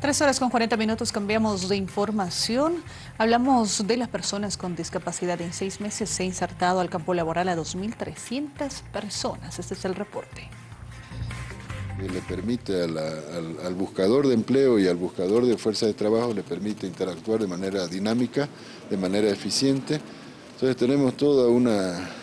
Tres horas con 40 minutos cambiamos de información. Hablamos de las personas con discapacidad. En seis meses se ha insertado al campo laboral a 2.300 personas. Este es el reporte. Le permite al, buscador de empleo y al buscador de fuerza de trabajo, le permite interactuar de manera dinámica, de manera eficiente, entonces tenemos todo un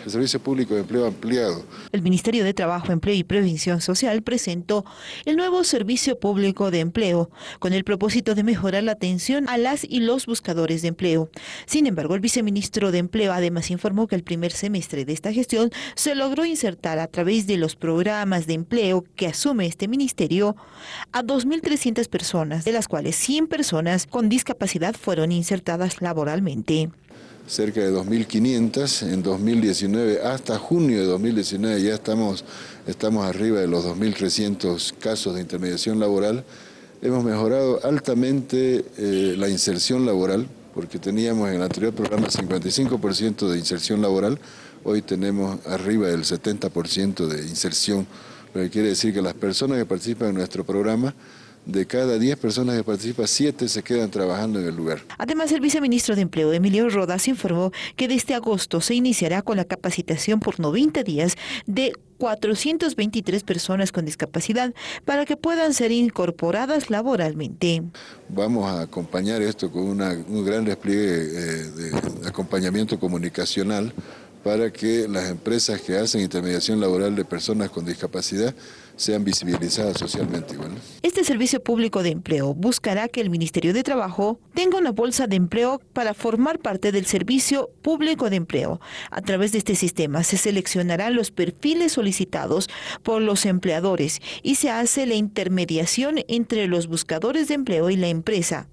servicio público de empleo ampliado. El Ministerio de Trabajo, Empleo y Previsión Social presentó el nuevo servicio público de empleo con el propósito de mejorar la atención a las y los buscadores de empleo. Sin embargo, el viceministro de Empleo además informó que el primer semestre de esta gestión se logró insertar a través de los programas de empleo que asume este ministerio a 2.300 personas, de las cuales 100 personas con discapacidad fueron insertadas laboralmente cerca de 2.500, en 2019, hasta junio de 2019 ya estamos, estamos arriba de los 2.300 casos de intermediación laboral. Hemos mejorado altamente eh, la inserción laboral, porque teníamos en el anterior programa 55% de inserción laboral, hoy tenemos arriba del 70% de inserción, lo que quiere decir que las personas que participan en nuestro programa de cada 10 personas que participan, 7 se quedan trabajando en el lugar. Además, el viceministro de Empleo, Emilio Rodas, informó que desde agosto se iniciará con la capacitación por 90 días de 423 personas con discapacidad para que puedan ser incorporadas laboralmente. Vamos a acompañar esto con un gran despliegue eh, de acompañamiento comunicacional para que las empresas que hacen intermediación laboral de personas con discapacidad sean visibilizadas socialmente. Este servicio público de empleo buscará que el Ministerio de Trabajo tenga una bolsa de empleo para formar parte del servicio público de empleo. A través de este sistema se seleccionarán los perfiles solicitados por los empleadores y se hace la intermediación entre los buscadores de empleo y la empresa